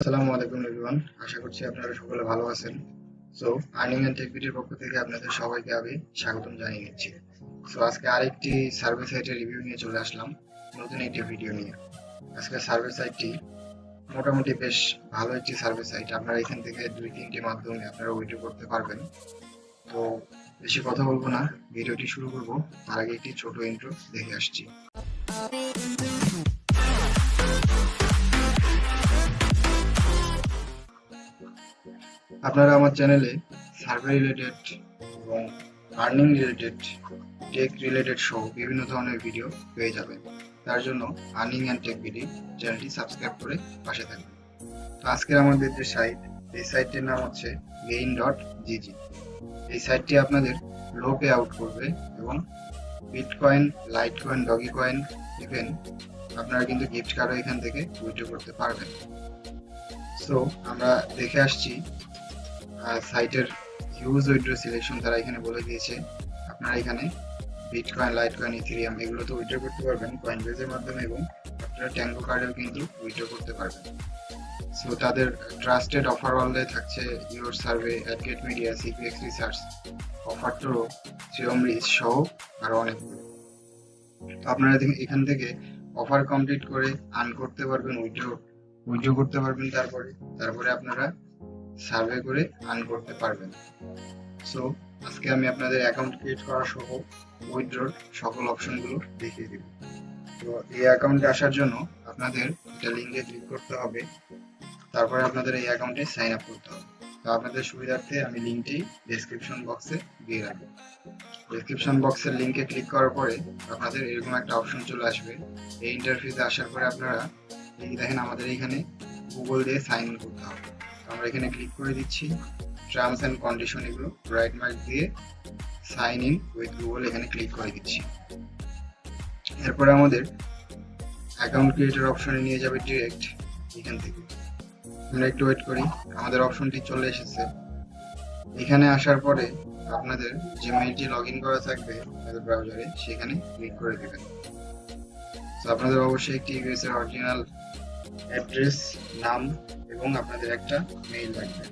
আসসালামু আলাইকুম এভরিওয়ান আশা করছি আপনারা সকলে ভালো আছেন। সো আর্নিং এন্ড টেকবিটির পক্ষ থেকে আপনাদের সবাইকে আমি স্বাগতম জানিয়ে নিচ্ছি। সো আজকে আরেকটি সার্ভে সাইটের রিভিউ নিয়ে চলে আসলাম, নতুন একটি ভিডিও নিয়ে। আজকে সার্ভে সাইটটি মোটামুটি বেশ ভালো একটি সার্ভে সাইট আপনারা এখান থেকে দুই, তিনটি মাধ্যমে আপনারা উইড্রো করতে পারবেন। তো, বেশি কথা বলব না ভিডিওটি শুরু করব। তার আগে একটি ছোট ইন্ট্রো দেখে আসছি। আপনারা আমার চ্যানেলে সার্ভে রিলেটেড এবং আর্নিং রিলেটেড টেক রিলেটেড সহ বিভিন্ন ধরনের ভিডিও পেয়ে যাবেন। তার জন্য আর্নিং অ্যান্ড টেক ভিডিও চ্যানেলটি সাবস্ক্রাইব করে পাশে থাকবেন। তো আজকের আমাদের যে সাইট এই সাইটটির নাম হচ্ছে গেইন ডট জিজি এই সাইটটি আপনাদের লো পে আউট করবে এবং bitcoin litecoin dogecoin even আপনারা কিন্তু গিফট কার্ডও এখান থেকে উইথড্র করতে পারবেন। সো আমরা দেখে আসছি সাইটের হিউজ উইড্রো সিলেকশন তারা এখানে বলে দিয়েছে। আপনারা এখানে বিটকয়েন লাইটকয়েন ইথেরিয়াম এগুলো তো উইড্রো করতে পারবেন কয়েন বেজের মাধ্যমে এবং আপনারা ট্যাঙ্গো কার্ডেও কিন্তু উইড্রো করতে পারবেন। সো তাদের ট্রাস্টেড অফার ওয়ালে থাকছে Your Survey AdGate Media CPX Research OfferToro Theorem Reach সহ আরও অনেকগুলো। তো আপনারা এখান থেকে অফার কমপ্লিট করে আর্ন করতে পারবেন উইড্রো উইড্রো করতে পারবেন তারপরে। তারপরে আপনারা সার্ভে করে আর্ন করতে পারবেন। সো আজকে আমি আপনাদের অ্যাকাউন্ট ক্রিয়েট করা সহ উইথড্রর সকল অপশনগুলো দেখিয়ে দিব। তো এই অ্যাকাউন্টে আসার জন্য আপনাদের একটা লিঙ্কে ক্লিক করতে হবে। তারপরে আপনাদের এই অ্যাকাউন্টে সাইন আপ করতে হবে। তো আপনাদের সুবিধার্থে আমি লিঙ্কটি ডেসক্রিপশন বক্সে দিয়ে রাখব। ডেসক্রিপশন বক্সের লিঙ্কে ক্লিক করার পরে আপনাদের এরকম একটা অপশন চলে আসবে। এই ইন্টারফেসে আসার পরে আপনারা, এই দেখেন আমাদের এখানে গুগল দিয়ে সাইন ইন করতে হবে। আমরা এখানে ক্লিক করে দিচ্ছি। টার্মস অ্যান্ড কন্ডিশন এগুলো রাইট মার্ক দিয়ে সাইন ইন উইথ গুগল এখানে ক্লিক করে দিচ্ছি। এরপরে আমাদের অ্যাকাউন্ট ক্রিয়েটার অপশনে নিয়ে যাবে ডিরেক্ট এখান থেকে। আমরা একটু ওয়েট করি, আমাদের অপশনটি চলে এসেছে। এখানে আসার পরে আপনাদের যে মেইলটি লগ ইন করা থাকবে আপনাদের ব্রাউজারে সেখানে ক্লিক করে দেবেন। তো আপনাদের অবশ্যই একটি ইউএস এর অরিজিনাল অ্যাড্রেস নাম এবং আপনাদের একটা মেইল লাগবে।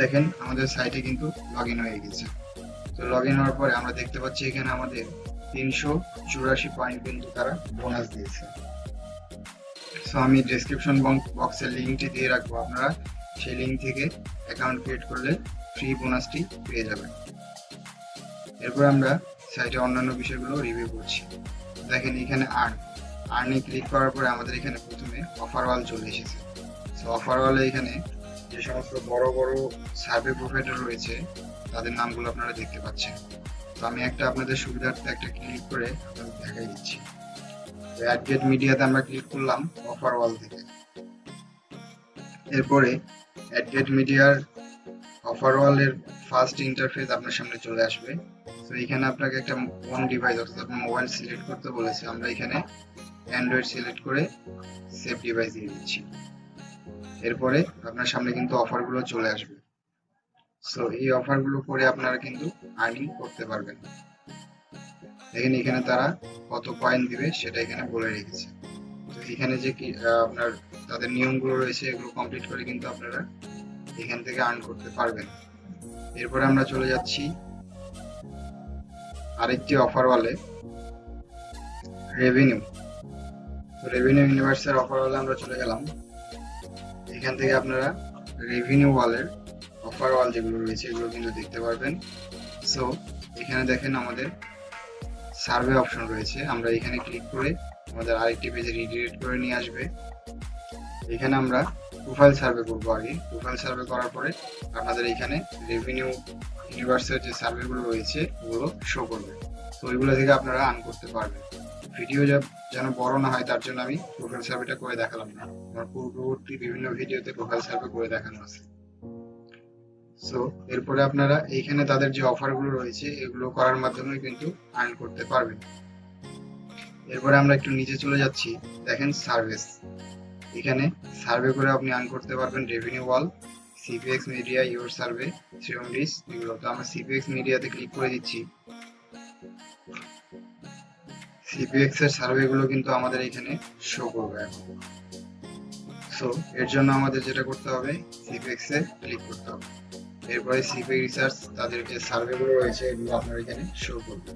দেখেন, আমাদের সাইটে কিন্তু লগ হয়ে গেছে। তো লগ হওয়ার পরে আমরা দেখতে পাচ্ছি এখানে আমাদের তিনশো চুরাশি পয়েন্ট কিন্তু তারা বোনাস দিয়েছে। সো আমি ডেসক্রিপশন বক্সের লিঙ্কটি দিয়ে রাখব আপনারা। সেই লিঙ্ক থেকে অ্যাকাউন্ট ক্রিয়েট করলে ফ্রি বোনাসটি পেয়ে যাবেন। এরপর আমরা সাইটে অন্যান্য বিষয়গুলো রিভিউ করছি। দেখেন, এখানে আর্ন আর্নে ক্লিক করার পরে আমাদের এখানে প্রথমে অফার ওয়াল চলে এসেছে। সো অফার ওয়ালে এখানে যে সমস্ত বড় বড় সার্ভে প্রোভাইডার রয়েছে, তাদের নামগুলো আপনারা দেখতে পাচ্ছেন। তো আমি একটা আপনাদের সুবিধার্থে একটা ক্লিক করে আপনাদের দেখাই দিচ্ছি। তো অ্যাডগেট মিডিয়াতে আমরা ক্লিক করলাম অফার ওয়াল থেকে। এরপরে অ্যাডগেট মিডিয়ার অফার ওয়ালের ফার্স্ট ইন্টারফেস আপনার সামনে চলে আসবে। তো এখানে আপনাকে একটা ওয়ান ডিভাইস অর্থাৎ আপনার মোবাইল সিলেক্ট করতে বলেছে। আমরা এখানে অ্যান্ড্রয়েড সিলেক্ট করে সেভ ডিভাইস দিয়ে দিচ্ছি। এরপরে আপনার সামনে কিন্তু অফারগুলো চলে আসবে। সো এই অফারগুলো করে আপনারা কিন্তু আর্নিং করতে পারবেন। দেখেন এখানে তারা কত কয়েন দিবে সেটা এখানে বলে রেখেছে। তো এখানে যে কি আপনার তাদের নিয়মগুলো রয়েছে, এগুলো কমপ্লিট করে কিন্তু আপনারা এখান থেকে আর্ন করতে পারবেন। এরপরে আমরা চলে যাচ্ছি আরেকটি অফার ওয়ালে রেভিনিউ রেভিনিউ ইউনিভার্সের অফার ওয়ালে আমরা চলে গেলাম। এখান থেকে আপনারা রেভিনিউ ওয়ালের অফার ওয়াল যেগুলো রয়েছে, এগুলো কিন্তু দেখতে পারবেন। সো এখানে দেখেন আমাদের সার্ভে অপশন রয়েছে। আমরা এখানে ক্লিক করে আমাদের আরেকটি পেজে রিডিরেক্ট করে নিয়ে আসবে। এখানে আমরা প্রোফাইল সার্ভে করব আগে। প্রোফাইল সার্ভে করার পরে আপনাদের এখানে রেভিনিউ ইউনিভার্সের যে সার্ভেগুলো রয়েছে, ওগুলো শো করবে। তো ওইগুলো থেকে আপনারা আর্ন করতে পারবেন। ভিডিও যেন বড় না হয়, তার জন্য আমি প্রোফাইল সার্ভেটা করে দেখালাম না। আমার পূর্ববর্তী বিভিন্ন ভিডিওতে প্রোফাইল সার্ভে করে দেখানো আছে। সো এরপরে আপনারা এইখানে তাদের যে অফারগুলো রয়েছে, এগুলো করার মাধ্যমে কিন্তু আর্ন করতে পারবেন। এরপরে আমরা একটু নিচে চলে যাচ্ছি। দেখেন সার্ভিস এখানে সার্ভে করে আপনি আর্ন করতে পারবেন Revenue Wall CPX Media Your Survey Theorem dish এগুলো। তো আমরা সিপিএক্স মিডিয়াতে ক্লিক করে দিচ্ছি। সিপিএক্স এর সার্ভে গুলো কিন্তু আমাদের এখানে শো করবে। সো এর জন্য আমাদের যেটা করতে হবে সিপেক্স এ ক্লিক করতে হবে। এরপরে সিপেক রিসার্চ তাদের যে সার্ভেগুলো রয়েছে, এগুলো আপনার এখানে শো করবে।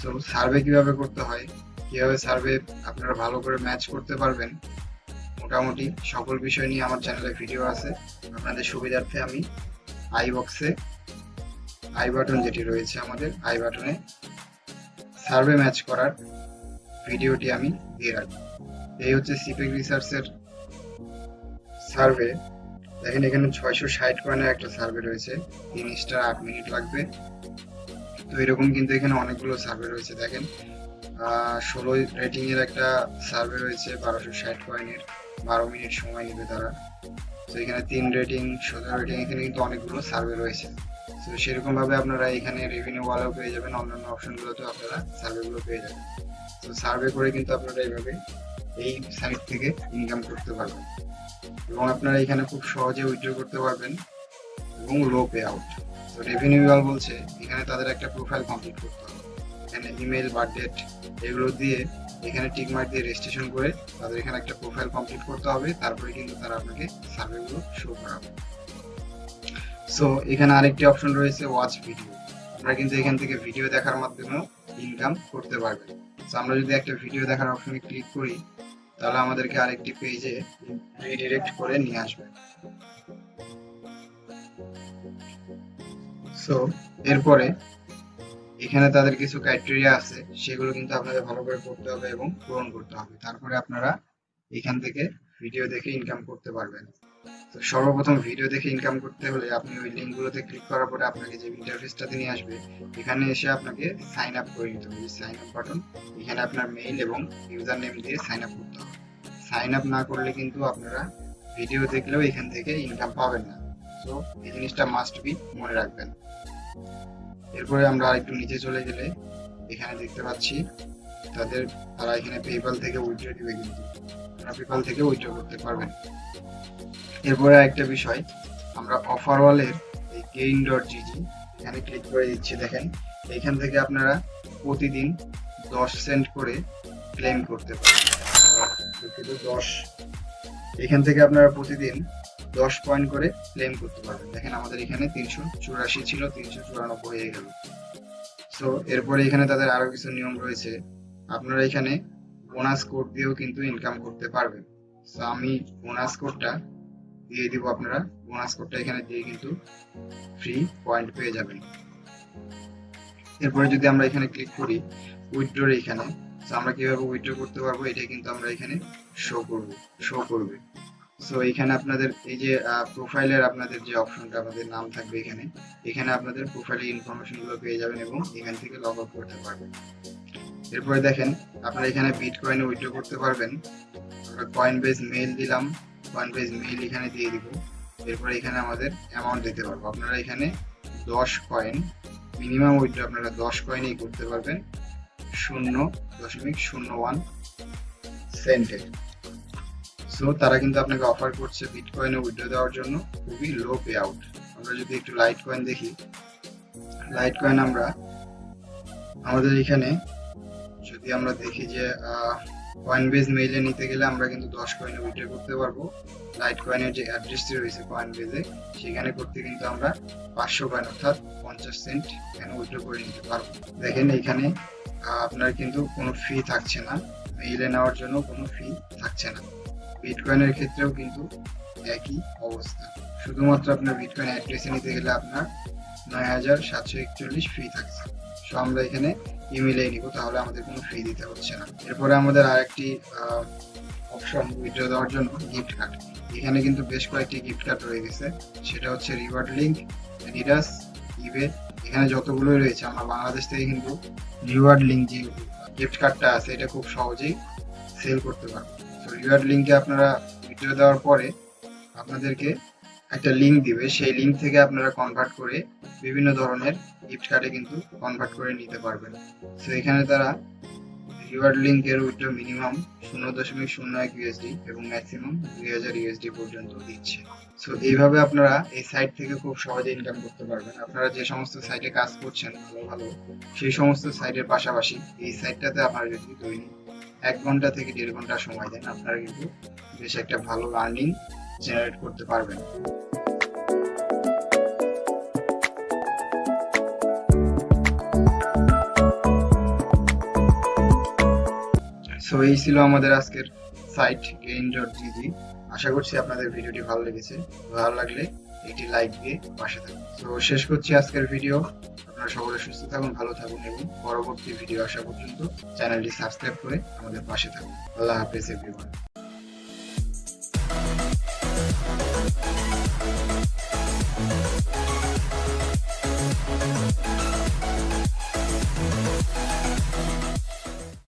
সো সার্ভে কীভাবে করতে হয়? কীভাবে সার্ভে আপনারা ভালো করে ম্যাচ করতে পারবেন? মোটামুটি সকল বিষয় নিয়ে আমার চ্যানেলে ভিডিও আছে। আপনাদের সুবিধার্থে আমি আই বক্সে আই বাটন যেটি রয়েছে আমাদের আই বাটনে সার্ভে ম্যাচ করার ভিডিওটি আমি দিয়ে রাখব। এই হচ্ছে সিপেক রিসার্চের সার্ভে। দেখেন এখানে ছয়শো ষাট কয়েনের একটা সার্ভে রয়েছে। তিন স্টার আট মিনিট লাগবে। তো এরকম কিন্তু এখানে অনেকগুলো সার্ভে রয়েছে, দেখেন। ষোলো রেটিং এর একটা সার্ভে রয়েছে, বারোশো ষাট কয়েনের। বারো মিনিট সময় নেবে তারা। তো এখানে তিন রেটিং, সতেরো রেটিং, এখানে কিন্তু অনেকগুলো সার্ভে রয়েছে। তো সেরকম ভাবে আপনারা এখানে রেভিনিউ ওয়ালাও পেয়ে যাবেন, অন্যান্য অপশনগুলোতেও আপনারা সার্ভেগুলো পেয়ে যাবেন। তো সার্ভে করে কিন্তু আপনারা এইভাবে এই সাইট থেকে ইনকাম করতে পারবেন। এবং আপনারা এখানে খুব সহজে উইথড্র করতে পারবেন এবং লো পে আউট তো রেভিনিউ ওয়াল বলছে, এখানে তাদের একটা প্রোফাইল কমপ্লিট করতে হবে। এখানে ইমেল বা ডেট এগুলো দিয়ে এখানে টিক মার্ক দিয়ে রেজিস্ট্রেশন করে তাদের এখানে একটা প্রোফাইল কমপ্লিট করতে হবে। তারপরে কিন্তু তারা আপনাকে সার্ভেগুলো শো করাবে। সো এখানে আরেকটি অপশন রয়েছে ওয়াচ ভিডিও আমরা কিন্তু এখান থেকে ভিডিও দেখার মাধ্যমেও ইনকাম করতে পারবেন। তো আমরা যদি একটা ভিডিও দেখার অপশনে ক্লিক করি, তাহলে আমাদেরকে আরেকটি পেজে রিডিরেক্ট করে নিয়ে আসবে। সো এরপরে এখানে তাদের কিছু ক্রাইটেরিয়া আছে, সেগুলো কিন্তু আপনাদের ভালো করে পড়তে হবে এবং পূরণ করতে হবে। তারপরে আপনারা এখান থেকে ভিডিও দেখে ইনকাম করতে পারবেন। তো সর্বপ্রথম ভিডিও দেখে ইনকাম করতে হলে আপনি ওই লিঙ্কগুলোতে ক্লিক করার পরে আপনাকে যে ইন্টারফেসটাতে নিয়ে আসবে, এখানে এসে আপনাকে সাইন আপ করে নিতে হবে। সাইন আপ বাটন এখানে আপনার মেইল এবং ইউজার নেম দিয়ে সাইন আপ করতে হবে। সাইন আপ না করলে কিন্তু আপনারা ভিডিও দেখলেও এখান থেকে ইনকাম পাবেন না। তো এই জিনিসটা মাস্ট বি মনে রাখবেন। এরপরে আমরা আরেকটু নিচে চলে গেলে এখানে দেখতে পাচ্ছি তাদের তারা এখানে পেপাল থেকে উইথড্র দিবে কিন্তু। আপনারা পেপাল থেকে উইথড্র করতে পারবেন এরপরে একটা বিষয়, আমরা অফার ওয়ালের এই গেইন ডট জিজি এখানে ক্লিক করে দিচ্ছি, দেখেন। এখান থেকে আপনারা প্রতিদিন দশ সেন্ট করে ক্লেম করতে পারেন দশ, এখান থেকে আপনারা প্রতিদিন দশ পয়েন্ট করে ক্লেম করতে পারবেন। দেখেন আমাদের এখানে তিনশো চুরাশি ছিল, তিনশো চুরানব্বই হয়ে গেল। তো এরপরে এখানে তাদের আরও কিছু নিয়ম রয়েছে। আপনারা এখানে বোনাস কোড দিয়েও কিন্তু ইনকাম করতে পারবেন। তো আমি বোনাস কোডটা দিয়ে দিব আপনারা। বোনাস কোডটা এখানে দিয়ে কিন্তু ফ্রি পয়েন্ট পেয়ে যাবেন। এরপরে যদি আমরা এখানে ক্লিক করি উইথড্রোর এখানে তো আমরা কীভাবে উইথড্র করতে পারব, এটা কিন্তু আমরা এখানে শো করব শো করবে। সো এখানে আপনাদের এই যে প্রোফাইলের আপনাদের যে অপশনটা আমাদের নাম থাকবে এখানে। এখানে আপনাদের প্রোফাইলের ইনফরমেশনগুলো পেয়ে যাবেন এবং এখান থেকে লগ আউট করতে পারবেন। এরপরে দেখেন, আপনারা এখানে বিটকয়েনে উইথড্র করতে পারবেন। আমরা কয়েন বেস মেইল দিলাম কয়েন বেস মেইল এখানে দিয়ে দিব। এরপরে এখানে আমাদের অ্যামাউন্ট দিতে পারব। আপনারা এখানে দশ কয়েন মিনিমাম উইথড্র আপনারা দশ কয়েনই করতে পারবেন। শূন্য দশমিক শূন্য ওয়ান সেন্টের সো তারা কিন্তু আপনাকে অফার করছে বিট বিটকয়েনে উইথড্র দেওয়ার জন্য। খুবই লো পে আউট আমরা যদি একটু লাইট কয়েন দেখি লাইট কয়েন আমরা আমাদের এখানে যদি আমরা দেখি যে কয়েন বেজ মেইলে নিতে গেলে আমরা কিন্তু দশ কয়েনে উইথড্র করতে পারব। লাইট কয়েনের যে অ্যাড্রেসটি রয়েছে কয়েন বেজে সেখানে করতে কিন্তু আমরা পাঁচশো কয়েন অর্থাৎ পঞ্চাশ সেন্ট এখানে উইথড্র করে নিতে পারব। দেখেন এখানে আপনার কিন্তু কোনো ফি থাকছে না। মেইলে নেওয়ার জন্য কোনো ফি থাকছে না। বিটকয়েনের ক্ষেত্রেও কিন্তু একই অবস্থা। শুধুমাত্র আপনার বিট বিটকয়েন অ্যাড্রেসে নিতে গেলে আপনার নয় হাজার সাতশো একচল্লিশ ফি থাকছে। সো আমরা এখানে ইমেলে নিব, তাহলে আমাদের কোনো ফি দিতে হচ্ছে না। এরপরে আমাদের আরেকটি অপশন উইথড্র দেওয়ার জন্য গিফট কার্ড এখানে কিন্তু বেশ কয়েকটি গিফট কার্ড রয়ে গেছে। সেটা হচ্ছে রিওয়ার্ড লিঙ্ক অ্যাডিডাস ইবে এখানে যতগুলোই রয়েছে, আমরা বাংলাদেশ থেকে কিন্তু রিওয়ার্ড লিঙ্ক যে গিফট কার্ডটা আছে, এটা খুব সহজেই সেল করতে পারব। তো রিওয়ার্ড লিঙ্কে আপনারা ভিডিও দেওয়ার পরে আপনাদেরকে একটা লিঙ্ক দিবে। সেই লিঙ্ক থেকে আপনারা কনভার্ট করে বিভিন্ন ধরনের গিফট কার্ডে কিন্তু কনভার্ট করে নিতে পারবেন। তো এখানে তারা রিওয়ার্ড লিঙ্কের উইথড্র মিনিমাম শূন্য দশমিক শূন্য এক ইউএসডি এবং ম্যাক্সিমাম দুই হাজার ইউএসডি পর্যন্ত দিচ্ছে। সো এইভাবে আপনারা এই সাইট থেকে খুব সহজে ইনকাম করতে পারবেন। আপনারা যে সমস্ত সাইটে কাজ করছেন ভালো ভালো, সেই সমস্ত সাইটের পাশাপাশি এই সাইটটাতে আপনারা যদি দৈনিক এক ঘণ্টা থেকে দেড় ঘণ্টা সময় দেন, আপনারা কিন্তু বেশ একটা ভালো আর্নিং জেনারেট করতে পারবেন। সো এই ছিল আমাদের আজকের সাইট গেইন ডট জিজি। আশা করছি আপনাদের ভিডিওটি ভালো লেগেছে। ভালো লাগলে একটি লাইক দিয়ে পাশে থাকুন। তো শেষ করছি আজকের ভিডিও। আপনারা সকলে সুস্থ থাকুন, ভালো থাকুন এবং পরবর্তী ভিডিও আসা পর্যন্ত চ্যানেলটি সাবস্ক্রাইব করে আমাদের পাশে থাকুন। আল্লাহ হাফেজ এভরিওয়ান We'll